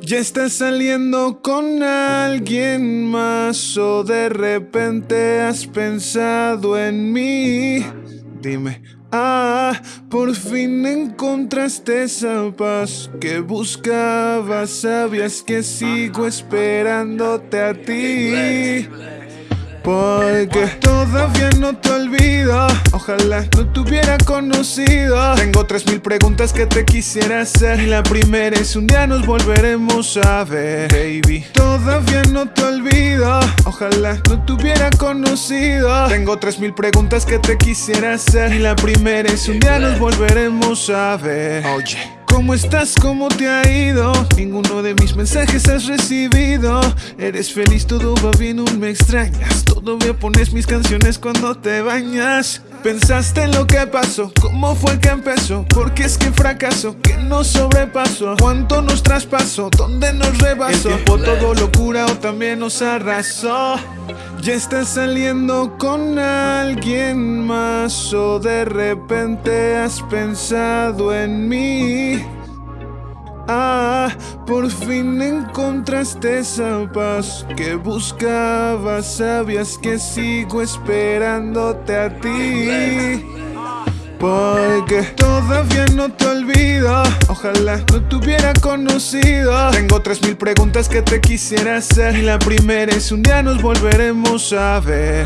Ya estás saliendo con alguien más o de repente has pensado en mí. Dime, ah, por fin encontraste esa paz que buscabas. Sabías que sigo esperándote a ti. Porque todavía no te olvido. Ojalá no te hubiera conocido. Tengo tres mil preguntas que te quisiera hacer. Y la primera es un día nos volveremos a ver. Baby. Todavía no te olvido. Ojalá no te hubiera conocido. Tengo tres mil preguntas que te quisiera hacer. Y la primera es un día nos volveremos a ver. Oye ¿Cómo estás? ¿Cómo te ha ido? Ninguno de mis mensajes has recibido. Eres feliz, todo va bien, aún me extrañas. Todavía pones mis canciones cuando te bañas. Pensaste en lo que pasó, cómo fue que empezó Porque es que fracaso, que nos sobrepasó Cuánto nos traspasó, dónde nos rebasó. El tiempo todo locura o también nos arrasó ya estás saliendo con alguien más o de repente has pensado en mí. Ah, por fin encontraste esa paz que buscabas, sabías que sigo esperándote a ti. Porque todavía no te olvido. Ojalá no te hubiera conocido. Tengo tres mil preguntas que te quisiera hacer. Y la primera es un día nos volveremos a ver.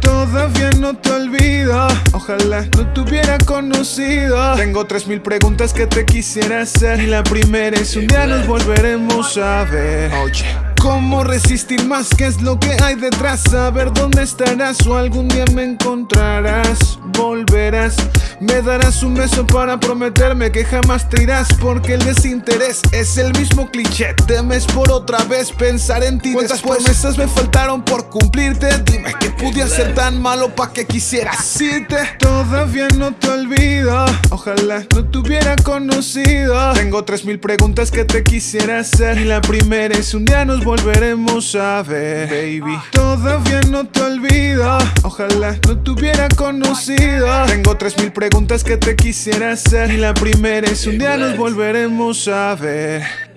Todavía no te olvido. Ojalá no te hubiera conocido. Tengo tres mil preguntas que te quisiera hacer. Y la primera es un día nos volveremos a ver. Oye ¿Cómo resistir más? ¿Qué es lo que hay detrás? Saber dónde estarás o algún día me encontrarás. Volverás Me darás un beso para prometerme que jamás te irás Porque el desinterés es el mismo cliché. Temes por otra vez pensar en ti ¿Cuántas promesas me faltaron por cumplirte? Dime que pude ser tan malo pa' que quisieras irte Todavía no te olvido. Ojalá no te hubiera conocido. Tengo tres mil preguntas que te quisiera hacer. Y la primera es un día nos volveremos a ver, baby. Todavía no te olvido. Ojalá no te hubiera conocido. Tengo tres mil preguntas que te quisiera hacer. Y la primera es un día nos volveremos a ver